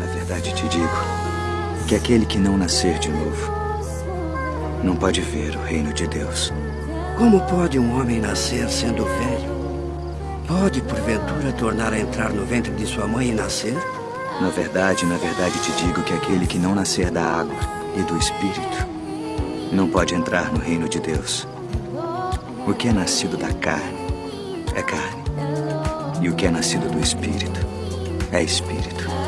na verdade te digo que aquele que não nascer de novo não pode ver o reino de Deus. Como pode um homem nascer sendo velho? Pode, porventura, tornar a entrar no ventre de sua mãe e nascer? Na verdade, na verdade te digo que aquele que não nascer da água e do Espírito não pode entrar no reino de Deus. O que é nascido da carne é carne, e o que é nascido do Espírito é Espírito.